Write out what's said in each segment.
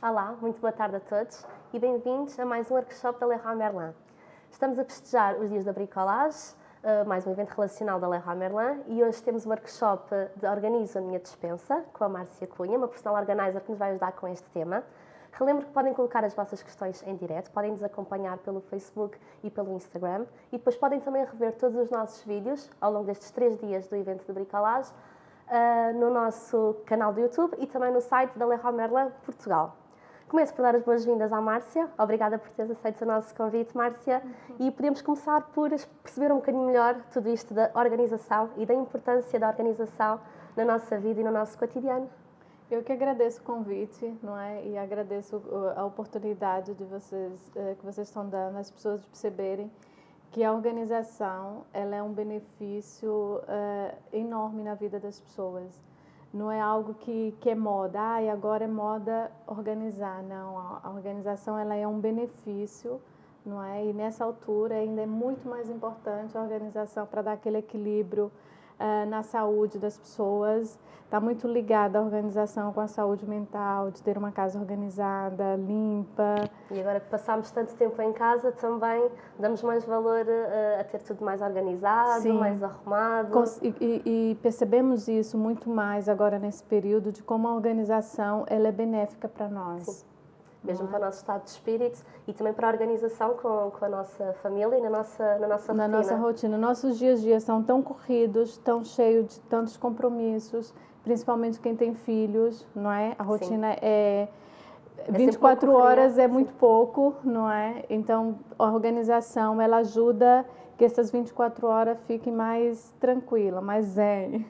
Olá, muito boa tarde a todos e bem-vindos a mais um workshop da Leroy Merlin. Estamos a festejar os dias da bricolage, eh, mais um evento relacional da Leroy Merlin e hoje temos um workshop de Organizo a Minha Dispensa com a Márcia Cunha, uma personal organizer que nos vai ajudar com este tema. Relembro que podem colocar as vossas questões em direto, podem nos acompanhar pelo Facebook e pelo Instagram e depois podem também rever todos os nossos vídeos ao longo destes três dias do evento de bricolage uh, no nosso canal do YouTube e também no site da Leroy Merlin Portugal. Começo por dar as boas-vindas à Márcia. Obrigada por teres aceito o nosso convite, Márcia. Uhum. E podemos começar por perceber um bocadinho melhor tudo isto da organização e da importância da organização na nossa vida e no nosso cotidiano. Eu que agradeço o convite, não é? E agradeço a oportunidade de vocês uh, que vocês estão dando às pessoas de perceberem que a organização ela é um benefício uh, enorme na vida das pessoas. Não é algo que, que é moda, ah, e agora é moda organizar. Não, a organização ela é um benefício, não é? E nessa altura ainda é muito mais importante a organização para dar aquele equilíbrio uh, na saúde das pessoas. Está muito ligada a organização com a saúde mental, de ter uma casa organizada, limpa. E agora que passamos tanto tempo em casa, também damos mais valor uh, a ter tudo mais organizado, Sim. mais arrumado. E, e, e, percebemos isso muito mais agora nesse período, de como a organização ela é benéfica para nós. Sim mesmo para o nosso estado de espírito e também para a organização com, com a nossa família e na nossa, na nossa rotina. Na nossa rotina. Nossos dias a dias são tão corridos, tão cheios de tantos compromissos, principalmente quem tem filhos, não é? A rotina Sim. é... 24 é horas é muito pouco, não é? Então, a organização, ela ajuda que essas 24 horas fiquem mais tranquila, mais zen.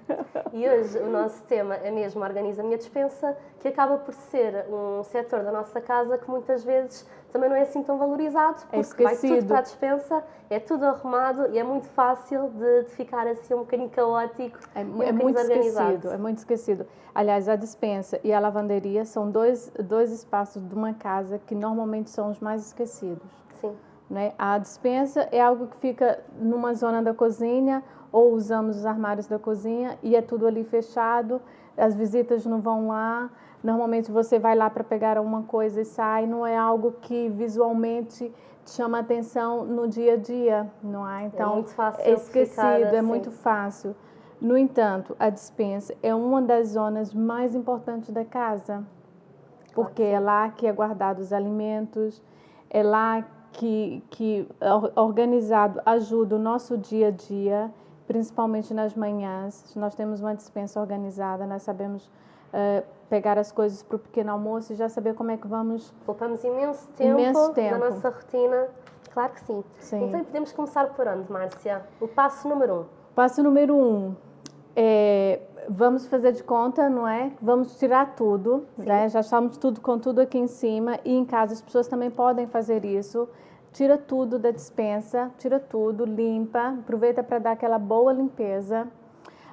E hoje o nosso tema é mesmo Organiza a Minha Dispensa, que acaba por ser um setor da nossa casa que muitas vezes também não é assim tão valorizado, é porque é vai tudo para a dispensa, é tudo arrumado e é muito fácil de, de ficar assim um bocadinho caótico é, um é muito esquecido, é muito esquecido. Aliás, a dispensa e a lavanderia são dois, dois espaços de uma casa que normalmente são os mais esquecidos. Sim. Né? A dispensa é algo que fica numa zona da cozinha ou usamos os armários da cozinha e é tudo ali fechado, as visitas não vão lá. Normalmente você vai lá para pegar alguma coisa e sai, não é algo que visualmente te chama atenção no dia a dia, não é? Então, é muito fácil é esquecido, é assim. é muito fácil. No entanto, a dispensa é uma das zonas mais importantes da casa, porque é lá que é guardado os alimentos, é lá que, que organizado ajuda o nosso dia a dia, principalmente nas manhãs. Nós temos uma dispensa organizada, nós sabemos uh, pegar as coisas para o pequeno almoço e já saber como é que vamos. Poupamos imenso tempo, imenso tempo. na nossa rotina. Claro que sim. sim. Então podemos começar por onde, Márcia? O passo número um. Passo número um é vamos fazer de conta, não é? Vamos tirar tudo, né? Já estamos tudo com tudo aqui em cima e em casa as pessoas também podem fazer isso. Tira tudo da dispensa, tira tudo, limpa, aproveita para dar aquela boa limpeza.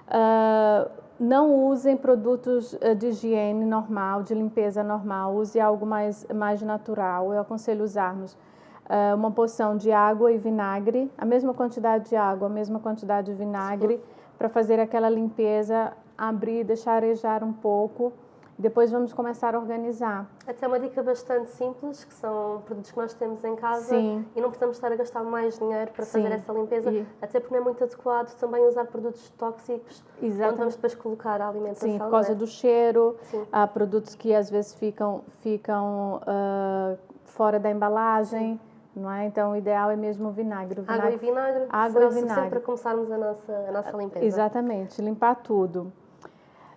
Uh, não usem produtos ah, de higiene normal, de limpeza normal, use algo mais, mais natural. Eu aconselho usarmos uh, uma porção de água e vinagre, a mesma quantidade de água, a mesma quantidade de vinagre, para fazer aquela limpeza abrir, deixar arejar um pouco. Depois vamos começar a organizar. Até uma dica bastante simples, que são produtos que nós temos em casa Sim. e não precisamos estar a gastar mais dinheiro para Sim. fazer essa limpeza, e... até porque não é muito adequado também usar produtos tóxicos Exatamente. onde vamos depois colocar a alimentação. Sim, por causa é? do cheiro, Sim. há produtos que às vezes ficam, ficam uh, fora da embalagem. Sim não é? Então o ideal é mesmo o vinagre. O vinagre água e vinagre água e vinagre para começarmos a nossa, a nossa limpeza. Exatamente, limpar tudo.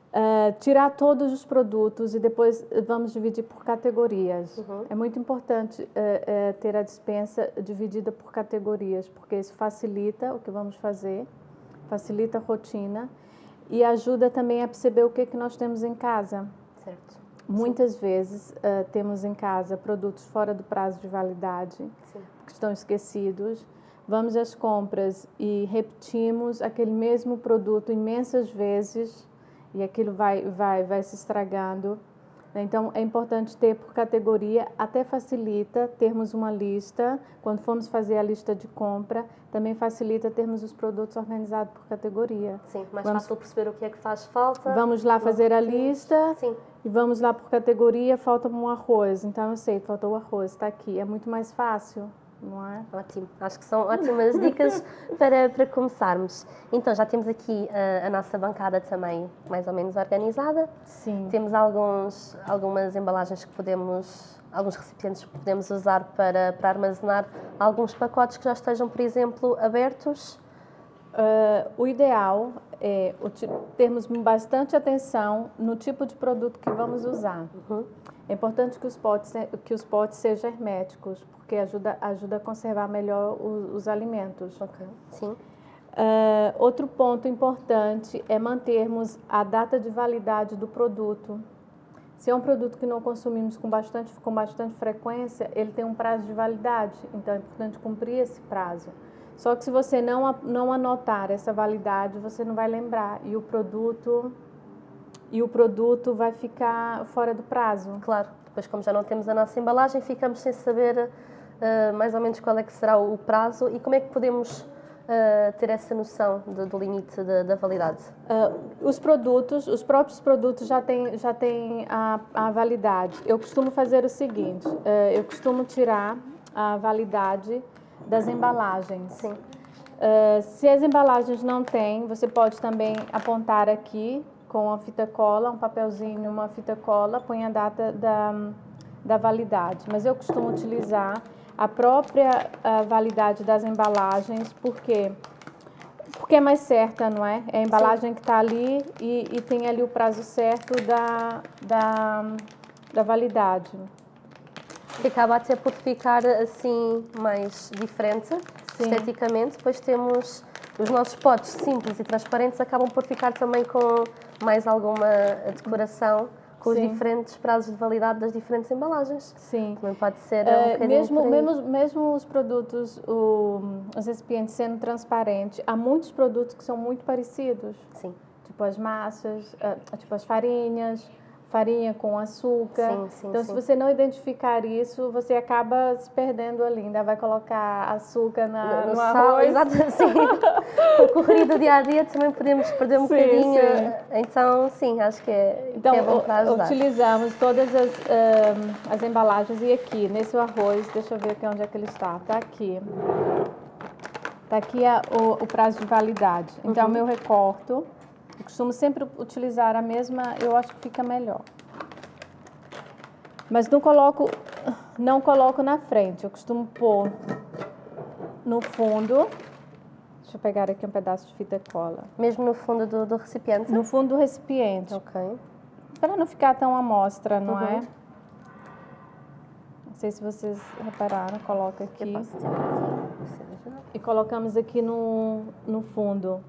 Uh, tirar todos os produtos e depois vamos dividir por categorias. Uhum. É muito importante uh, uh, ter a dispensa dividida por categorias, porque isso facilita o que vamos fazer, facilita a rotina e ajuda também a perceber o que, que nós temos em casa. Certo. Muitas Sim. vezes temos em casa produtos fora do prazo de validade, Sim. que estão esquecidos. Vamos às compras e repetimos aquele mesmo produto imensas vezes e aquilo vai, vai, vai se estragando. Então, é importante ter por categoria, até facilita termos uma lista. Quando formos fazer a lista de compra, também facilita termos os produtos organizados por categoria. Sim, mais vamos, fácil perceber o que é que faz falta. Vamos lá fazer a lista Sim. e vamos lá por categoria, falta um arroz. Então, eu sei, faltou o arroz, está aqui. É muito mais fácil não é? Ótimo, acho que são ótimas dicas para, para começarmos. Então, já temos aqui a, a, nossa bancada também mais ou menos organizada. Sim. Temos alguns, algumas embalagens que podemos, alguns recipientes que podemos usar para, para armazenar alguns pacotes que já estejam, por exemplo, abertos. Uh, o ideal é termos bastante atenção no tipo de produto que vamos usar. Uhum. É importante que os potes, que os potes sejam herméticos, porque ajuda, ajuda a conservar melhor os, os alimentos. Ok, sim. Uh, outro ponto importante é mantermos a data de validade do produto. Se é um produto que não consumimos com bastante, com bastante frequência, ele tem um prazo de validade, então é importante cumprir esse prazo. Só que se você não, não anotar essa validade, você não vai lembrar e o produto e o produto vai ficar fora do prazo. Claro, depois como já não temos a nossa embalagem, ficamos sem saber uh, mais ou menos qual é que será o prazo e como é que podemos uh, ter essa noção do, do limite da, da validade? Uh, os produtos, os próprios produtos já têm, já têm a, a validade. Eu costumo fazer o seguinte, eu costumo tirar a validade das embalagens. Sim. se as embalagens não têm, você pode também apontar aqui com a fita cola, um papelzinho, uma fita cola, põe a data da, da validade. Mas eu costumo utilizar a própria a validade das embalagens, porque porque é mais certa, não é? É a embalagem Sim. que está ali e, e, tem ali o prazo certo da, da, da validade. Que acaba até por ficar assim mais diferente Sim. esteticamente. Depois temos os nossos potes simples e transparentes acabam por ficar também com mais alguma decoração com Sim. os diferentes prazos de validade das diferentes embalagens. Sim. Também pode ser uh, um mesmo, mesmo, mesmo os produtos, o, os recipientes sendo transparentes, há muitos produtos que são muito parecidos. Sim. Tipo as massas, uh, tipo as farinhas, farinha com açúcar. Sim, sim, então, sim. se você não identificar isso, você acaba se perdendo ali. Ainda vai colocar açúcar na, no, no, no arroz. Exato, sim. o corrido do dia a dia também podemos perder um sim, bocadinho. Sim. Então, sim, acho que é, então, que é bom para ajudar. utilizamos todas as, um, as embalagens. E aqui, nesse arroz, deixa eu ver aqui onde é que ele está. Está aqui. Está aqui a, o, o, prazo de validade. Então, uhum. meu recorto eu costumo sempre utilizar a mesma, eu acho que fica melhor. Mas não coloco, não coloco na frente, eu costumo pôr no fundo. Deixa eu pegar aqui um pedaço de fita cola. Mesmo no fundo do, do recipiente? No fundo do recipiente. Ok. Para não ficar tão amostra, não uhum. é? Não sei se vocês repararam, coloca aqui. E colocamos aqui no, no fundo.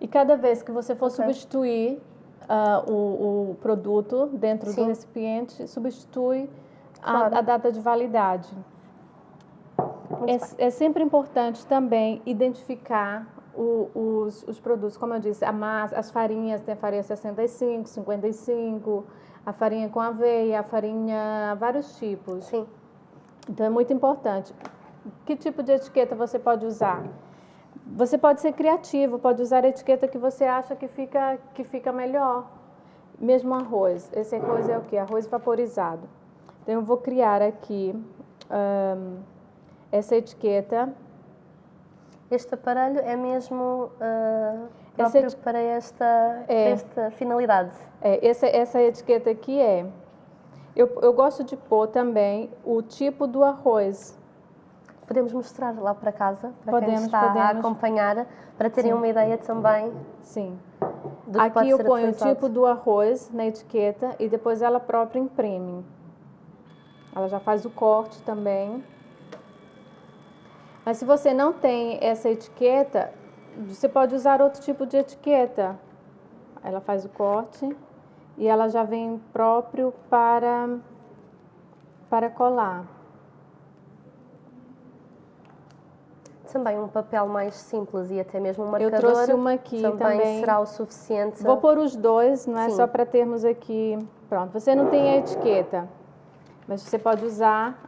E cada vez que você for okay. substituir uh, o, o, produto dentro Sim. do recipiente, substitui claro. a, a, data de validade. É, é, sempre importante também identificar o, os, os, produtos, como eu disse, a massa, as farinhas, tem a farinha 65, 55, a farinha com aveia, a farinha, vários tipos. Sim. Então é muito importante. Que tipo de etiqueta você pode usar? Você pode ser criativo, pode usar a etiqueta que você acha que fica, que fica melhor. Mesmo arroz. Esse arroz é o que? Arroz vaporizado. Então, eu vou criar aqui um, essa etiqueta. Este aparelho é mesmo uh, próprio para esta, é, esta finalidade? É, essa, essa etiqueta aqui é... Eu, eu gosto de pôr também o tipo do arroz podemos mostrar lá para casa, para podemos, quem está podemos. a acompanhar, para terem Sim. uma ideia também. Sim. Aqui eu ponho o tipo do arroz na etiqueta e depois ela própria imprime. Ela já faz o corte também. Mas se você não tem essa etiqueta, você pode usar outro tipo de etiqueta. Ela faz o corte e ela já vem próprio para, para colar. Também um papel mais simples e até mesmo um marcador. Eu trouxe uma aqui também. também será o suficiente. Vou pôr os dois, não é? Sim. Só para termos aqui Pronto, você não tem a etiqueta, mas você pode usar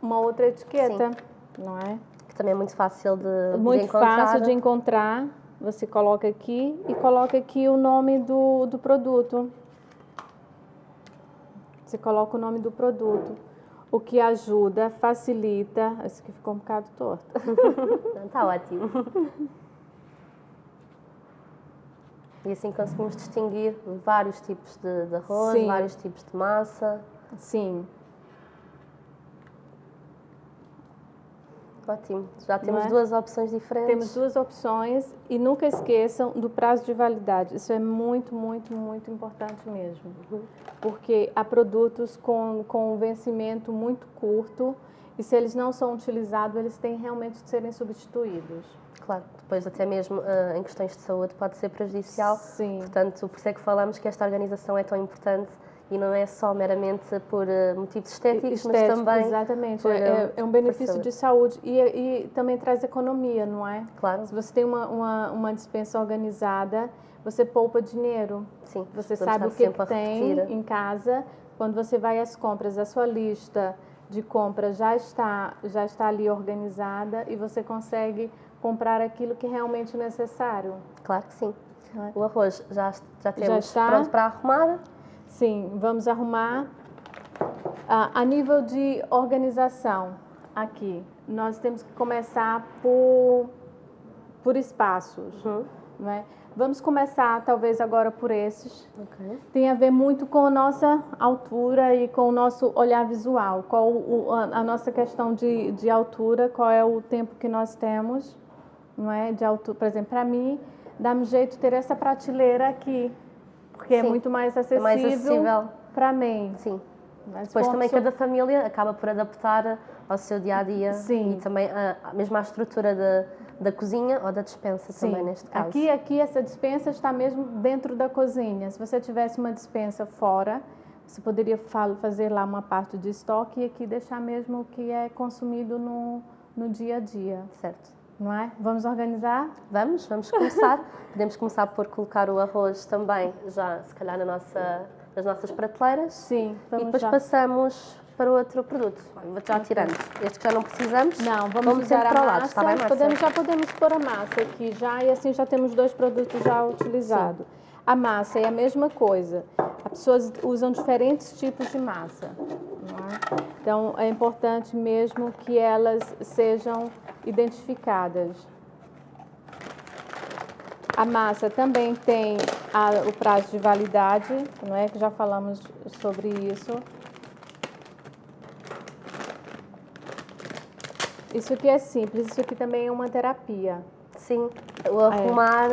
uma outra etiqueta, não é? Que também é muito fácil de, de Muito encontrar. fácil de encontrar. Você coloca aqui e coloca aqui o nome do, do produto. Você coloca o nome do produto, o que ajuda, facilita. Esse aqui ficou um bocado torto. Está ótimo. E assim conseguimos distinguir vários tipos de, de arroz, Sim. vários tipos de massa. Sim, Ótimo. Já temos é? duas opções diferentes. temos duas opções e nunca esqueçam do prazo de validade. Isso é muito, muito, muito importante mesmo. Porque há produtos com, com um vencimento muito curto e se eles não são utilizados, eles têm realmente de serem substituídos. Claro, depois até mesmo ah, em questões de saúde pode ser prejudicial. Sim. Portanto, por isso é que falamos que esta organização é tão importante e não é só meramente por ah, motivos estéticos, mas Estético, também, Exatamente, por, é, é- é um benefício saúde. de saúde e, e também traz economia, não é? claro, Se você tem uma, uma, uma dispensa organizada, você poupa dinheiro. sim, Você sabe o que, tem em casa. Quando você vai às compras, a sua lista de compras já está, já está ali organizada e você consegue comprar aquilo que é realmente necessário. Claro que sim. é? O arroz já, já temos está. pronto para arrumar. Sim, vamos arrumar. Ah, a nível de organização, aqui, nós temos que começar por, por espaços. Uhum. Não é? Vamos começar, talvez, agora por esses. Ok. Tem a ver muito com a nossa altura e com o nosso olhar visual. Qual o, a, a nossa questão de, de altura, qual é o tempo que nós temos, não é? De altura, por exemplo, para mim, dá-me jeito ter essa prateleira aqui, porque é Sim, muito mais É mais acessível acessível. para mim. Sim. Mas Depois também pessoa- cada família acaba por adaptar ao seu dia a dia Sim. e também a, mesmo à estrutura da, da cozinha ou da despensa Sim. também neste caso. Aqui, aqui essa dispensa está mesmo dentro da cozinha. Se você tivesse uma dispensa fora, você poderia fa- fazer lá uma parte de estoque e aqui deixar mesmo o que é consumido no, no dia a dia, Certo. Não é? Vamos organizar? Vamos, vamos começar. Podemos começar por colocar o arroz também já se calhar na nossa, nas nossas prateleiras Sim, e vamos depois já. passamos para outro produto. Vou já tirando. Este que já não precisamos. Não, vamos, vamos usar a para o massa. lado, está bem, podemos, já podemos pôr a massa aqui já e assim já temos dois produtos já utilizados. A massa é a mesma coisa. As pessoas usam diferentes tipos de massa. É? Então é importante mesmo que elas sejam identificadas. A massa também tem a- o prazo de validade, não é? Que já falamos sobre isso. Isso aqui é simples, isso aqui também é uma terapia. Sim, o arrumar.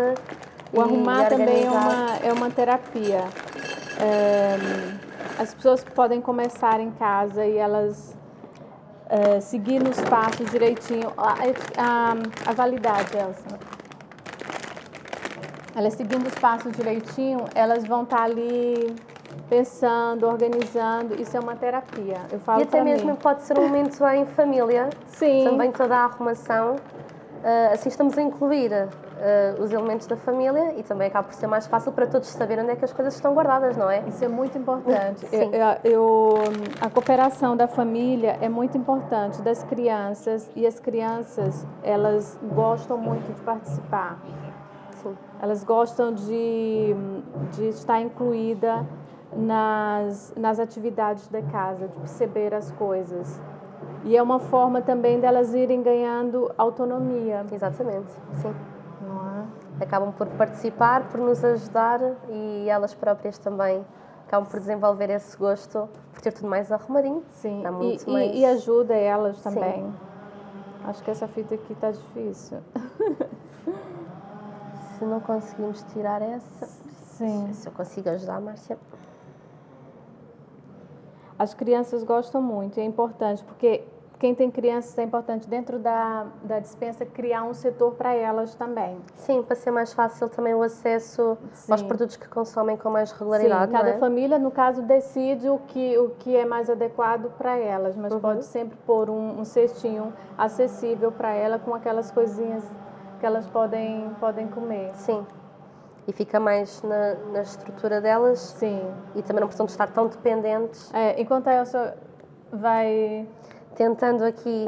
O e arrumar também é uma, é uma terapia. É, as pessoas podem começar em casa e elas é, seguir nos passos direitinho. A, a, a validade, Elsa. Elas seguindo os passos direitinho, elas vão estar ali pensando, organizando. Isso é uma terapia. Eu falo E até mesmo mim. pode ser um momento em família. Sim. Também toda a arrumação. Ah, assim estamos a incluir ah, os elementos da família e também acaba por ser mais fácil para todos saberem onde é que as coisas estão guardadas, não é? Isso é muito importante. Sim. Eu, eu- a cooperação da família é muito importante, das crianças, e as crianças, elas gostam muito de participar. Sim. Elas gostam de, de estar incluída nas, nas atividades da casa, de perceber as coisas. E é uma forma também delas irem ganhando autonomia. Exatamente, sim. Acabam por participar, por nos ajudar e elas próprias também acabam por desenvolver esse gosto por ter tudo mais arrumadinho. Sim, e, muito mais- e ajuda elas Sim. também. Acho que essa fita aqui está difícil. Se não conseguimos tirar essa, Sim. se eu consigo ajudar, Márcia. As crianças gostam muito, é importante, porque quem tem crianças é importante dentro da, da dispensa criar um setor para elas também. Sim, para ser mais fácil também o acesso aos Sim. produtos que consomem com mais Sim, regularidade. cada não é? família, no caso, decide o que, o que é mais adequado para elas, mas Uhum. pode sempre pôr um, um cestinho acessível para ela com aquelas coisinhas que elas podem, podem comer. Sim. E fica mais na, na estrutura delas Sim. e também não precisam de estar tão dependentes. É, enquanto a Elsa vai. Tentando aqui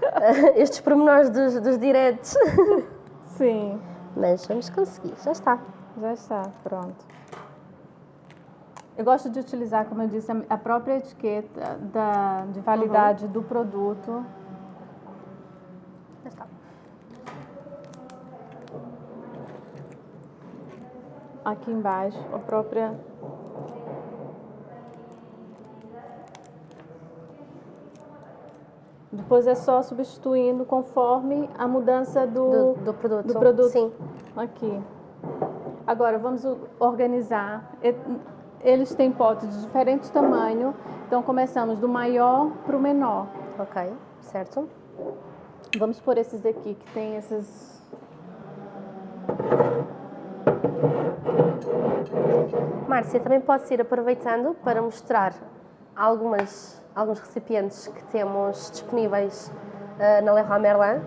estes pormenores dos, dos diretos. Sim. Mas vamos conseguir, já está. Já está, pronto. Eu gosto de utilizar, como eu disse, a- própria etiqueta da, de validade do produto. Já está. Aqui embaixo, a própria. Depois é só substituindo conforme a mudança Do, do, do produto. do produto. Sim. Aqui. Agora, vamos organizar. Eles têm potes de diferente tamanho, então começamos do maior para o menor. Ok, certo. Vamos por esses aqui, que tem esses... Márcia, também podes ir aproveitando para mostrar algumas, alguns recipientes que temos disponíveis eh, na Leroy Merlin.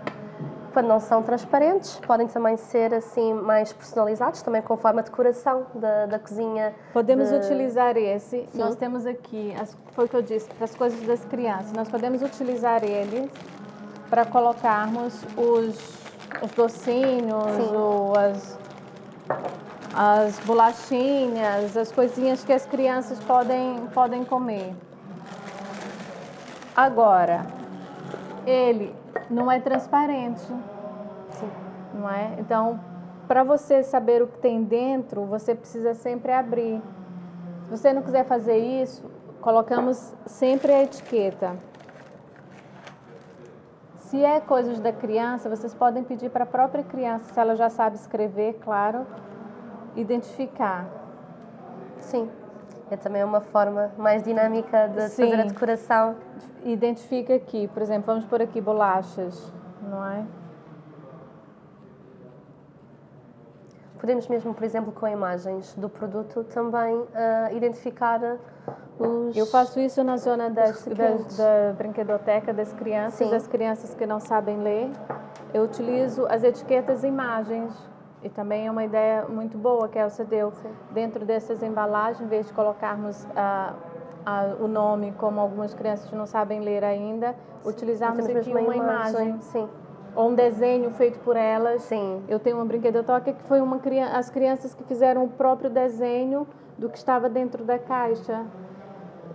Quando não são transparentes, podem também ser assim mais personalizados, também conforme a decoração da, da cozinha. Podemos de- utilizar esse. Sim. Nós temos aqui, as, foi o que eu disse, para as coisas das crianças. Nós podemos utilizar ele para colocarmos os, os docinhos, as, as bolachinhas, as coisinhas que as crianças podem, podem comer. Agora, ele não é transparente Sim. não é? Então, para você saber o que tem dentro, você precisa sempre abrir. Se você não quiser fazer isso, colocamos sempre a etiqueta. Se é coisas da criança, vocês podem pedir para a própria criança, se ela já sabe escrever, claro, identificar. Sim. É também uma forma mais dinâmica de Sim. fazer a decoração. Identifica aqui, por exemplo, vamos pôr aqui bolachas, não é? Podemos mesmo, por exemplo, com imagens do produto, também ah, identificar os... Eu faço isso na zona das, das, da brinquedoteca das crianças, Sim. das crianças que não sabem ler. Eu utilizo as etiquetas e imagens. E também é uma ideia muito boa que a Elsa deu. Dentro dessas embalagens, em vez de colocarmos ah, ah, o nome, como algumas crianças não sabem ler ainda, utilizarmos Temos aqui mesmo uma imagem. Sim. Ou um desenho feito por elas. Sim. Eu tenho uma brinquedoteca que foi uma criança, as crianças que fizeram o próprio desenho do que estava dentro da caixa.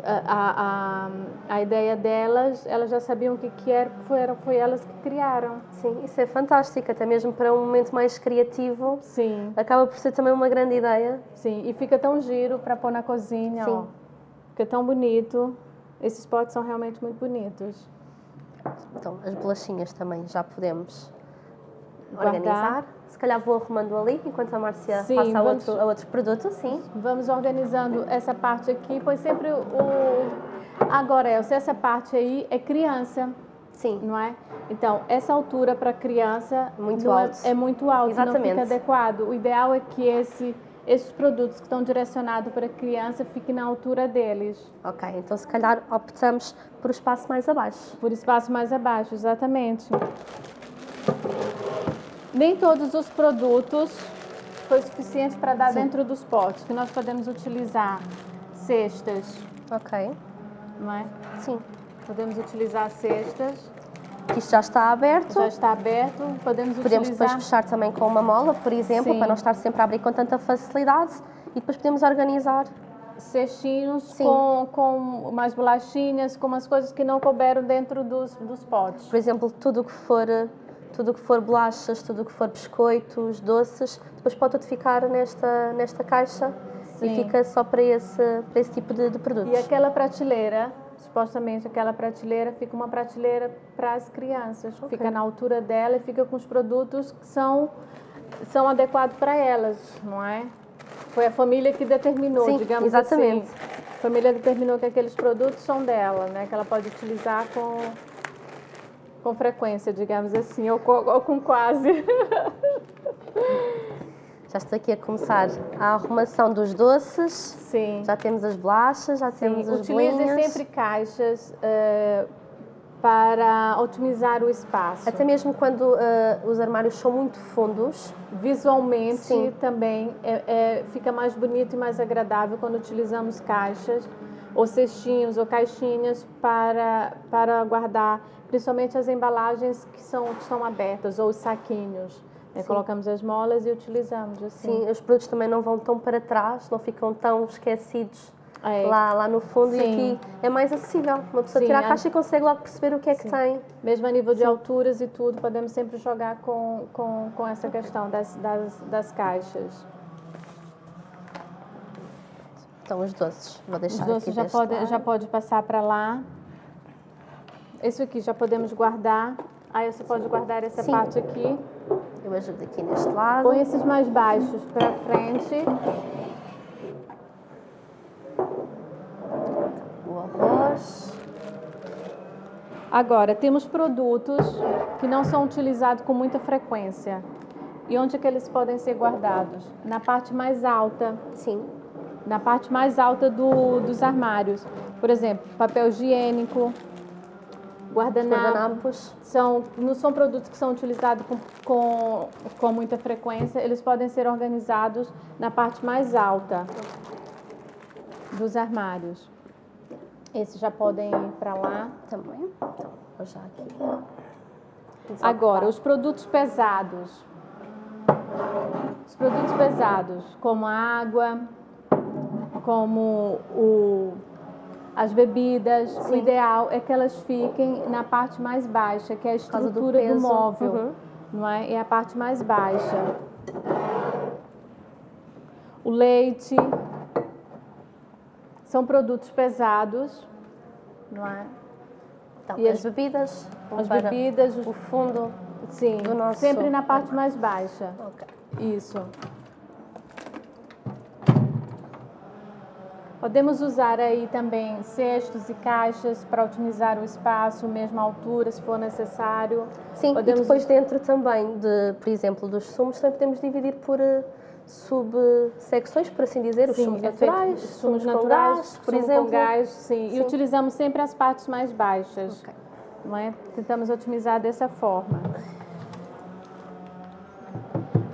A, a, a, a ideia delas, elas já sabiam o que, que era, foram, foi elas que criaram. Sim, isso é fantástico, até mesmo para um momento mais criativo. Sim, Acaba por ser também uma grande ideia. sim. E fica tão giro para pôr na cozinha, Sim. ó. Fica tão bonito. Esses potes são realmente muito bonitos. Então, as bolachinhas também já podemos Guardar. organizar. Se calhar vou arrumando ali, enquanto a Márcia Sim, passa a vamos- outro, a outro produto, sim. Vamos organizando essa parte aqui, pois sempre o. Agora, Elsa, essa parte aí é criança. Sim, não é? Então, essa altura para criança Muito não é- alto. É, muito alto, não Exatamente. fica adequado. O ideal é que esse, esses produtos que estão direcionados para criança fiquem na altura deles, ok. Então, se calhar optamos por o espaço mais abaixo. por espaço mais abaixo, exatamente. Nem todos os produtos foi suficiente para dar Sim. dentro dos potes, que nós podemos utilizar cestas, Ok, não é? sim. Podemos utilizar cestas, Que Isto já está aberto. já está aberto, podemos, Podemos depois utilizar... fechar também com uma mola, por exemplo, Sim. para não estar sempre a abrir com tanta facilidade. E depois podemos organizar. cestinhos Sim. com, com umas bolachinhas, com umas coisas que não couberam dentro dos, dos potes. Por exemplo, tudo que for tudo que for bolachas, tudo que for biscoitos, doces, depois pode tudo ficar nesta, nesta caixa Sim. e fica só para esse, para esse tipo de, de produtos. E aquela prateleira, supostamente aquela prateleira, fica uma prateleira para as crianças. Fica na altura dela e fica com os produtos que são, são adequados para elas, não é? Foi a família que determinou, Sim, digamos exatamente. assim. A família determinou que aqueles produtos são dela, né? Que ela pode utilizar com, com frequência, digamos assim, ou com, ou com quase. Já estou aqui a começar a arrumação dos doces. Sim. Já temos as bolachas, já Sim, temos as utilize bolinhas. sempre caixas eh, para otimizar o espaço. Até mesmo quando uh, os armários são muito fundos. Visualmente Sim. também é, é, fica mais bonito e mais agradável quando utilizamos caixas ou cestinhos ou caixinhas para, para guardar, principalmente as embalagens que, são, que estão abertas ou os saquinhos. Né? Colocamos as molas e utilizamos assim. Sim, os produtos também não vão tão para trás, não ficam tão esquecidos é. lá, lá no fundo Sim. e aqui é mais acessível. Uma pessoa Sim, tira a caixa e consegue logo perceber o que é que tem. Mesmo a nível de Sim. alturas e tudo, podemos sempre jogar com, com, com essa questão das, das, das caixas. Então, os doces, vou deixar Os doces já pode, já pode passar para lá. Esse aqui já podemos guardar. Aí você pode guardar essa Sim. parte aqui. Eu ajudo aqui neste lado. Põe esses mais baixos para frente. Agora, temos produtos que não são utilizados com muita frequência. E onde é que eles podem ser guardados? Na parte mais alta. Sim. Na parte mais alta do, dos armários. Por exemplo, papel higiênico, guardanapos. São, não são produtos que são utilizados com, com, com muita frequência. Eles podem ser organizados na parte mais alta dos armários. Esses já podem ir para lá. Também. Então, vou já aqui. Agora, os produtos pesados. Os produtos pesados, como a água, como o, as bebidas, Sim. o ideal é que elas fiquem na parte mais baixa, que é a estrutura do, do, móvel, uhum. não é? É a parte mais baixa. O leite, são produtos pesados, não é? Então, e as, bebidas? As bebidas, o fundo sim, do nosso... sempre na parte mais baixa. Okay. Isso. Podemos usar aí também cestos e caixas para otimizar o espaço, mesma altura, se for necessário. Sim, Podemos... e depois dentro também, de, por exemplo, dos sumos, também podemos dividir por eh, subsecções, por assim dizer, os sim, sumos é naturais, sumos, sumos naturais, gás, por exemplo. Gás, sim. sim. E utilizamos sempre as partes mais baixas. Okay. Não é? Tentamos otimizar dessa forma.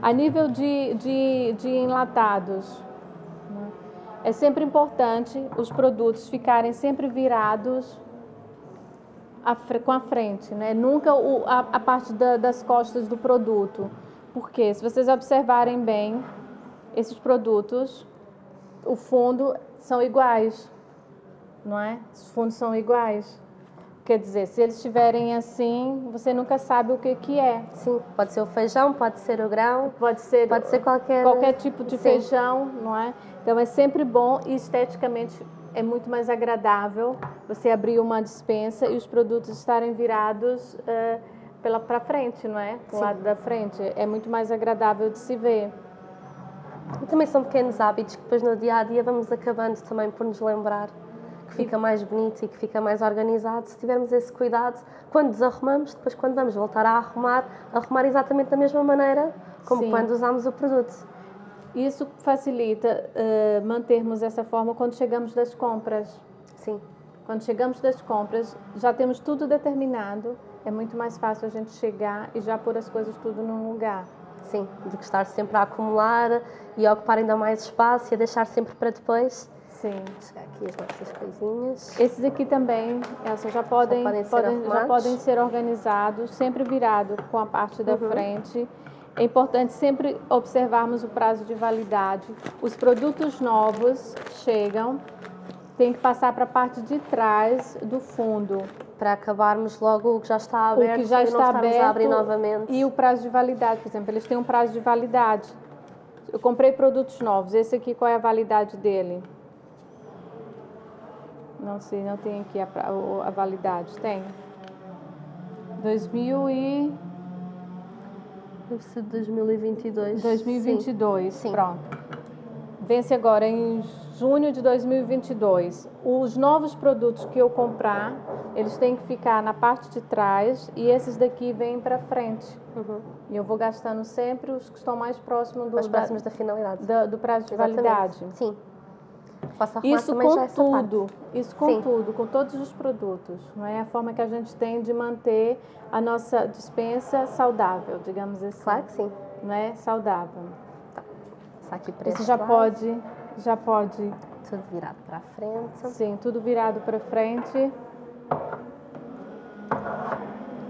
A nível de, de, de enlatados? É sempre importante os produtos ficarem sempre virados a, com a frente, né? nunca o, a, a parte da, das costas do produto. Porque se vocês observarem bem, esses produtos, o fundo são iguais, não é? Os fundos são iguais. Quer dizer, se eles estiverem assim, você nunca sabe o que, que é. Sim, pode ser o feijão, pode ser o grão, pode ser, pode ser qualquer qualquer tipo de Sim. feijão, não é? Então é sempre bom e esteticamente é muito mais agradável você abrir uma dispensa e os produtos estarem virados uh, pela para frente, não é? Do lado da frente é muito mais agradável de se ver. E também são pequenos hábitos que depois no dia a dia vamos acabando também por nos lembrar que fica mais bonito e que fica mais organizado se tivermos esse cuidado quando desarrumamos, depois quando vamos voltar a arrumar, arrumar exatamente da mesma maneira como Sim. quando usamos o produto. Isso facilita uh, mantermos essa forma quando chegamos das compras. Sim. Quando chegamos das compras, já temos tudo determinado, é muito mais fácil a gente chegar e já pôr as coisas tudo num lugar. Sim, do que estar sempre a acumular e a ocupar ainda mais espaço e a deixar sempre para depois. Sim. Chegar aqui as nossas coisinhas. Esses aqui também, Elsa, já podem, já podem, podem, ser, já podem ser organizados, sempre virado com a parte da uhum. frente. É importante sempre observarmos o prazo de validade. Os produtos novos chegam, tem que passar para a parte de trás do fundo para acabarmos logo o que já está aberto o que já está aberto a abrir novamente. E o prazo de validade, por exemplo, eles têm um prazo de validade. Eu comprei produtos novos, esse aqui qual é a validade dele? Não sei, não tem aqui a, a, a validade. Tem. 2000 e... Deve ser 2022. 2022, Sim. pronto. Vence agora em junho de 2022. Os novos produtos que eu comprar, eles têm que ficar na parte de trás e esses daqui vêm para frente. Uhum. E eu vou gastando sempre os que estão mais próximos do, mais próximos da, da finalidade. Da, do prazo de Exatamente. validade. Sim. Arrumar Isso com parte. tudo, isso com Sim. tudo, com todos os produtos. Não é a forma que a gente tem de manter a nossa dispensa saudável, digamos assim. Claro que sim. Não é saudável. Está aqui para Isso já pode, já pode, Tudo virado para a frente. sim, tudo virado para frente.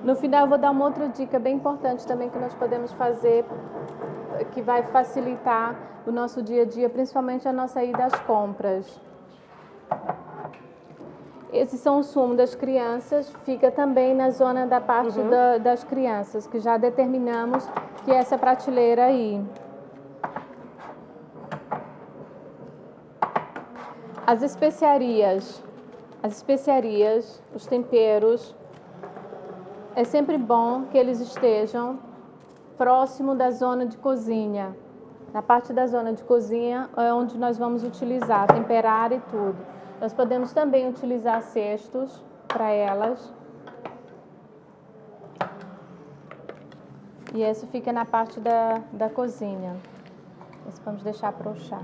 No final eu vou dar uma outra dica bem importante também que nós podemos fazer que vai facilitar o nosso dia a dia, principalmente a nossa ida às compras. Esses são os sumos das crianças, fica também na zona da parte Uhum. da- das crianças, que já determinamos que é essa prateleira aí. As especiarias, as especiarias, os temperos, é sempre bom que eles estejam próximo da zona de cozinha. Na parte da zona de cozinha é onde nós vamos utilizar, temperar e tudo. Nós podemos também utilizar cestos para elas. E esse fica na parte da, da cozinha. Esse vamos deixar para o chá.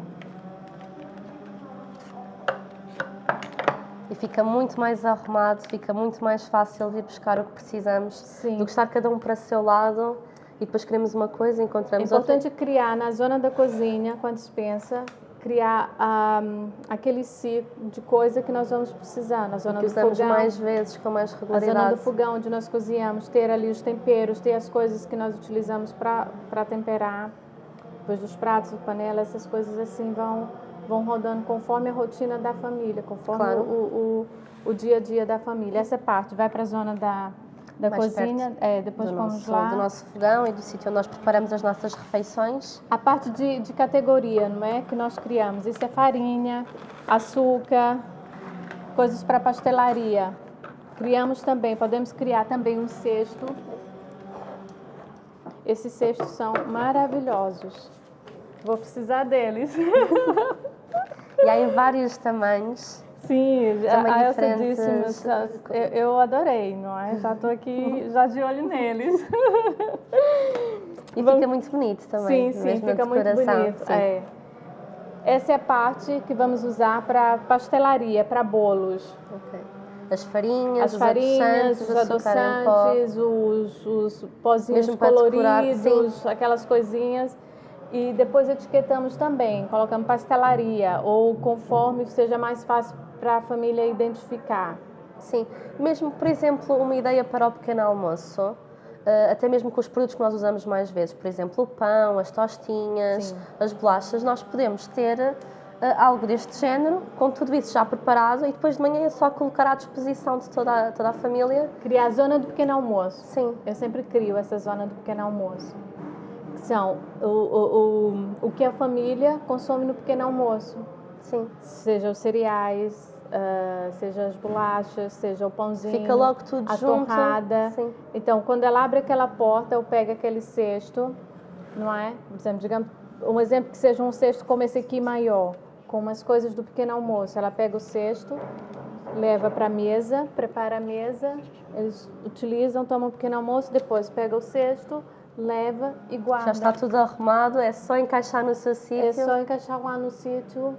E fica muito mais arrumado, fica muito mais fácil vir buscar o que precisamos Sim. do que estar cada um para o seu lado e depois queremos uma coisa e É encontramos outra. importante criar na zona da cozinha, com a dispensa, criar ahm, aquele ciclo de coisa que nós vamos precisar. Na zona que do usamos fogão, mais vezes, com mais a zona regularidade. do fogão onde nós cozinhamos, ter ali os temperos, ter as coisas que nós utilizamos para temperar, depois dos pratos, panela, essas coisas assim vão, vão rodando conforme a rotina da família, conforme Claro. o, o, o dia a dia da família. Essa parte vai para a zona da, da Mais cozinha, é, depois vamos nosso, lá. do nosso fogão e do sítio onde nós preparamos as nossas refeições. A parte de, de categoria, não é? Que nós criamos. Isso é farinha, açúcar, coisas para pastelaria. Criamos também, podemos criar também um cesto. Esses cestos são maravilhosos. Vou precisar deles. E em vários tamanhos. Sim, a Elsa disse, eu, eu adorei, não é? Já estou aqui, já de olho neles. E Vamos- fica muito bonito também. Sim, sim, fica muito bonito. é. Essa é a parte que vamos usar para pastelaria, para bolos. Ok. As farinhas, As os farinhas, os adoçantes, adoçantes, os, os pozinhos coloridos, aquelas coisinhas. E depois etiquetamos também, colocamos pastelaria, ou conforme seja mais fácil para a família identificar. Sim, mesmo, por exemplo, uma ideia para o pequeno almoço, eh, até mesmo com os produtos que nós usamos mais vezes, por exemplo, o pão, as tostinhas, Sim. as bolachas, nós podemos ter eh, algo deste género, com tudo isso já preparado e depois de manhã é só colocar à disposição de toda a, toda a família. Criar a zona do pequeno almoço. Sim, Eu sempre crio essa zona do pequeno almoço. São o, o, o, o que a família consome no pequeno almoço. sim. Seja os cereais, ah, seja as bolachas, seja o pãozinho. Fica logo tudo a junto. torrada. Sim. Então, quando ela abre aquela porta, eu pego aquele cesto, não é? Por exemplo, digamos, um exemplo que seja um cesto como esse aqui maior, com umas coisas do pequeno almoço. Ela pega o cesto, leva para a mesa, prepara a mesa, eles utilizam, tomam um pequeno almoço, depois pega o cesto, leva e guarda. Já está tudo arrumado, é só encaixar no seu sítio. É só encaixar lá no sítio